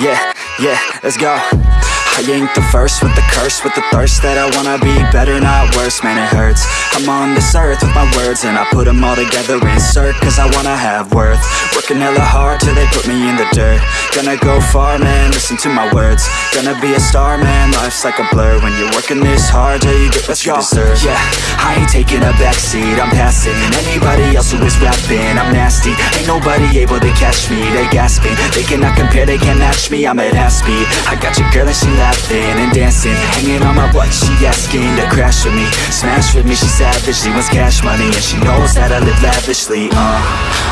Yeah, yeah, let's go. I ain't the first with the curse With the thirst that I wanna be better, not worse. Man, it hurts. I'm on this earth with my words And I put them all together, insert Cause I wanna have worth. Working hella hard till they put me in the dirt. Gonna go far, man, listen to my words. Gonna be a star, man, life's like a blur. When you're working this hard till you get what you deserve. Yeah, I ain't taking a backseat, I'm passing Anybody else who is rapping, I'm nasty Ain't nobody able to catch me, they gasping They cannot compare, they can't match me, I'm at half speed. I got your girl and she laughing and dancing Hanging on my butt, she asking to crash with me. Smash with me, she savage, she wants cash money And she knows that I live lavishly, uh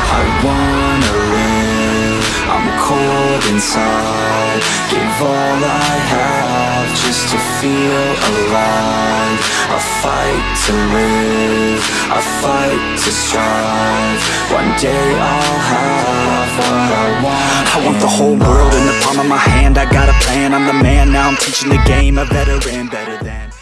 I wanna live, I'm cold inside. Give all I have just to feel alive. I fight to live, I fight to strive. One day I'll have I want the whole world in the palm of my hand. I got a plan, I'm the man Now. I'm teaching the game, a veteran better than